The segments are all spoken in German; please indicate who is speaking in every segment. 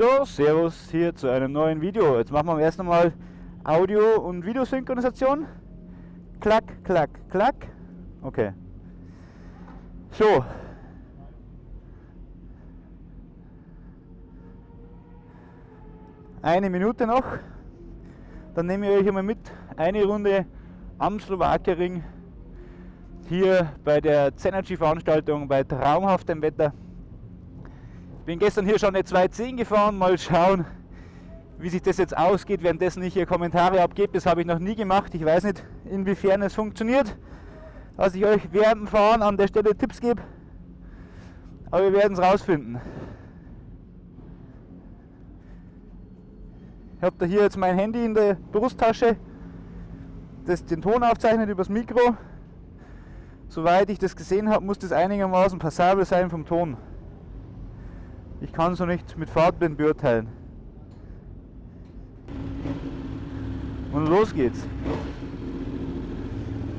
Speaker 1: So, Servus hier zu einem neuen Video. Jetzt machen wir erst einmal Audio- und Videosynchronisation. Klack, klack, klack. Okay. So. Eine Minute noch. Dann nehme ich euch einmal mit. Eine Runde am Slowakiering. Hier bei der Zenergy Veranstaltung bei traumhaftem Wetter. Bin gestern hier schon eine 210 gefahren, mal schauen, wie sich das jetzt ausgeht, währenddessen ich hier Kommentare abgebe. Das habe ich noch nie gemacht. Ich weiß nicht, inwiefern es funktioniert, dass ich euch während dem Fahren an der Stelle Tipps gebe. Aber wir werden es rausfinden. Ich habe da hier jetzt mein Handy in der Brusttasche, das den Ton aufzeichnet übers Mikro. Soweit ich das gesehen habe, muss das einigermaßen passabel sein vom Ton. Ich kann so nicht mit Fahrtblind beurteilen. Und los geht's.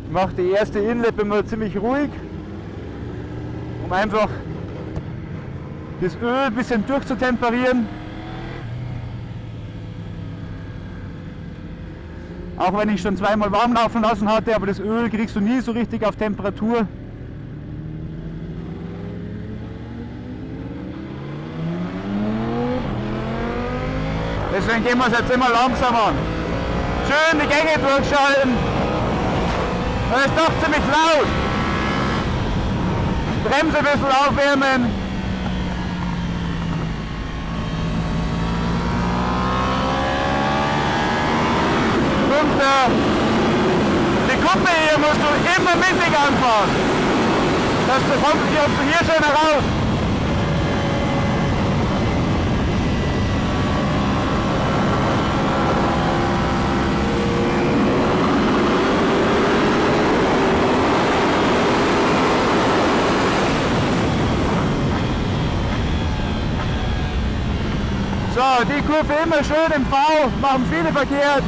Speaker 1: Ich mache die erste Inlet immer ziemlich ruhig, um einfach das Öl ein bisschen durchzutemperieren. Auch wenn ich schon zweimal warm laufen lassen hatte, aber das Öl kriegst du nie so richtig auf Temperatur. Deswegen gehen wir es jetzt immer langsam an. Schön die Gänge durchschalten. Das ist doch ziemlich laut. Bremse ein bisschen aufwärmen. Fünfter. Die Kuppe hier musst du immer mittig anfahren. Das kommt hier schön heraus. So, die Kurve immer schön im V, machen viele verkehrt.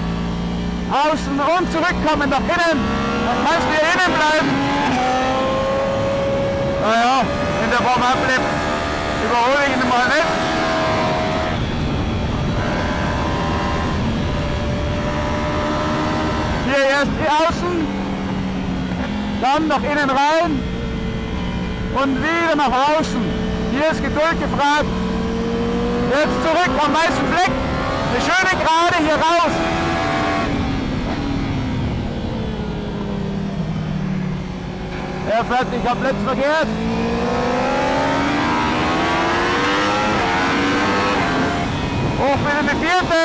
Speaker 1: Außen und zurückkommen nach innen. Dann kannst du hier innen bleiben. Naja, in der Warm-Up-Lap überhole ich ihn mal nicht. Hier erst die Außen, dann nach innen rein und wieder nach außen. Hier ist Geduld gefragt. Jetzt zurück am weißen Fleck. Eine schöne Gerade hier raus. Er fährt nicht komplett verkehrt. Hoch wieder eine vierte.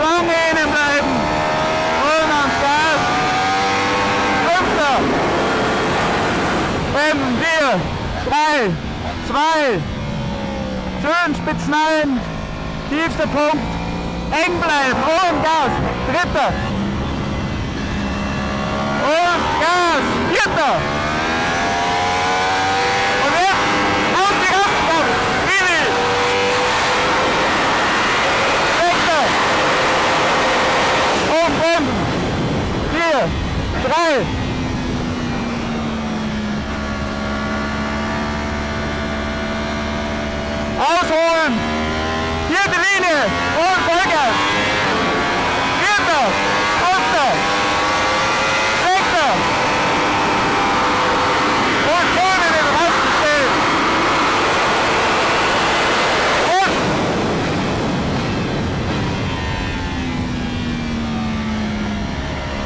Speaker 1: Lange innen bleiben. Und ans Gas. Fünfter. Bremsen. Vier. Drei. Zwei. Schön spitzen ein. Tiefster Punkt. Eng bleiben. Und Gas. Dritter. Und Gas. Vierter. Und jetzt aus die Rastkampf. Easy. Sechster. Und bremsen. Vier. Drei. Ausholen. Vierte Linie. Und Vollgas. Vierter. Fünfter. Sechster. Und vorne den Rasten stellen. Und.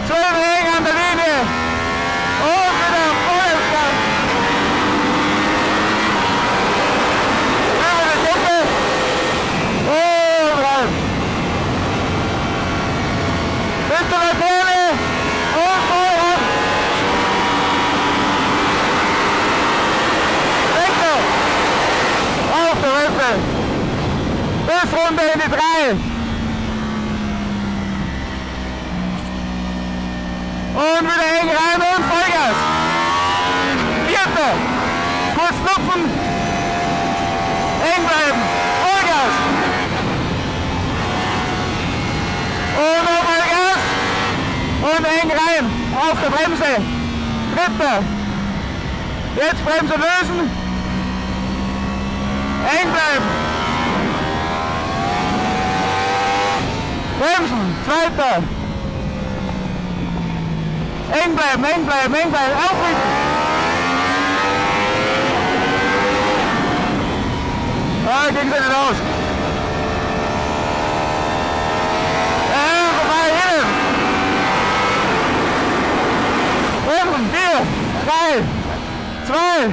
Speaker 1: Schön hängen an der Linie. Und wieder Vollgas. Über die Kuppe. Und rein. Bis zur Laterne. Und voll ran. Sechster. Auf der Hüfte. Runter in die drei. Und wieder eng rein und Vollgas. Vierter. Kurz lupfen. Eng bleiben. Vollgas. Und nochmal Gas. Und eng rein. Auf der Bremse. Dritter. Jetzt Bremse lösen. Eng bleiben. Bremsen, zweiter. Eng bleiben, eng bleiben, eng bleiben, aufrichten. Ah, ging sie nicht aus. Äh, vorbei, hin. Bremsen, vier, drei, zwei.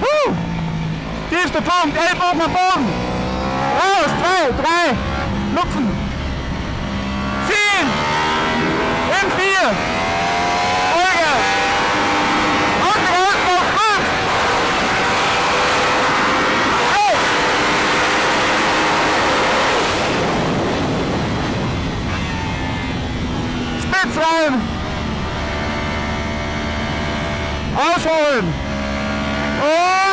Speaker 1: Huh. Tiefster Punkt, Ellbogen am Boden. Raus, zwei, drei, lupfen. Ziehen. In vier. Vollgas. Und. Hey. Spitz rein. Ausholen. Und